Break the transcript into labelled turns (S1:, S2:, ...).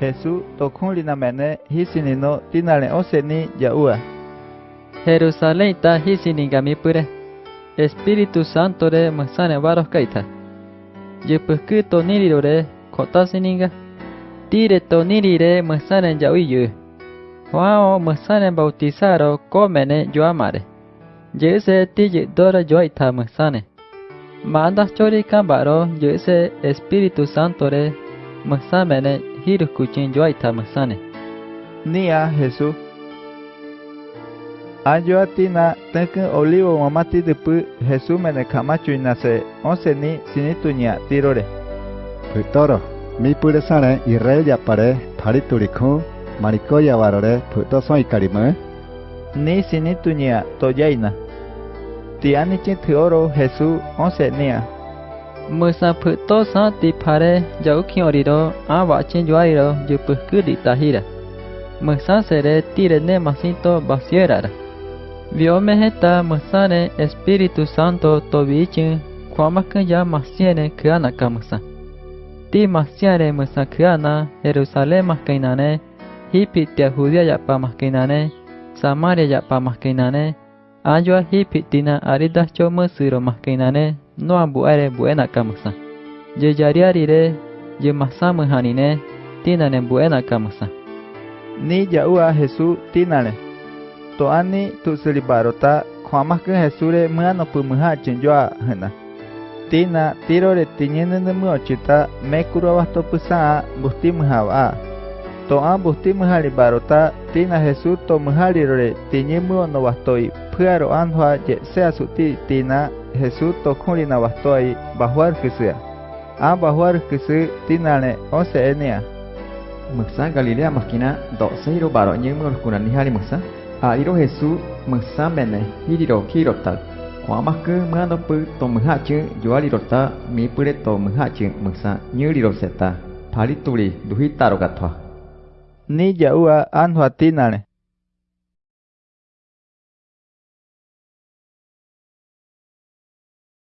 S1: Jesús tokun lina mene hisinino tinale oseni yaua.
S2: Jerusalén ta hisini gami pure. Espíritu Santo re masane varos kaita. Yepuku to niriro re kota sininga. Tire to nirire masane yauiyu. Wao masane bautizaro komene yoamare. Jese tiji dora yoita masane. Manda chori kambaro jese Espíritu Santo re masa mana hidup kucing jual
S1: itu masa ni? Ni ya Yesus. Anjo olivo mamati ti depu Yesus mana kama cuy onse ni sini tirore.
S3: Putoro, mi pule irel yapare ya pare thari turikhu maniko ya warore puto soi karimu.
S1: Ni sini tu. Tiani cint oro Yesus onse
S2: niya. Musaputo sa tipare jau kioriro awa chinjuariro yupuku ditahira. Vì ông tirene ta basierara. Viomeheta musane Espíritu Santo tobichin kwamakanya masiene kyanaka musa. Ti masiare musa kyana Jerusalem maskainane hipitia Judia yapa ne, Samaria yapa maskainane Ayua hipitina aridas cho musiro ne. No ambuare buena kamusa. Ye yariarire, ye masamu hanine, tinane buena kamusa.
S1: Ni yaua Jesús tinale. to ani tu selibarota kwama ke jesure mano pu mha chenjoa hena tina tiro re tinyene ne mu ochita me kuro wasto pusa busti mha wa to a busti mha libarota tina jesu to mha re tinye mu no wastoi phuaro anhwa je se asuti tina Jesús tocó y nabastó ahí, bajuar que sea. Ah, bajuar que se tinane, once enia.
S4: Muxa Galilea Masquina, doceiro baro, ñemo los curanijari muxa. Adiro Jesús, muxa mene, hiriro, kirotal. Kwamaku, mando pu, tomuhachu, yoalirota, mi pure tomuhachu, muxa, ñuriroseta. Palituri, duhitaro gatua.
S1: Ni yaua, anhuatinane.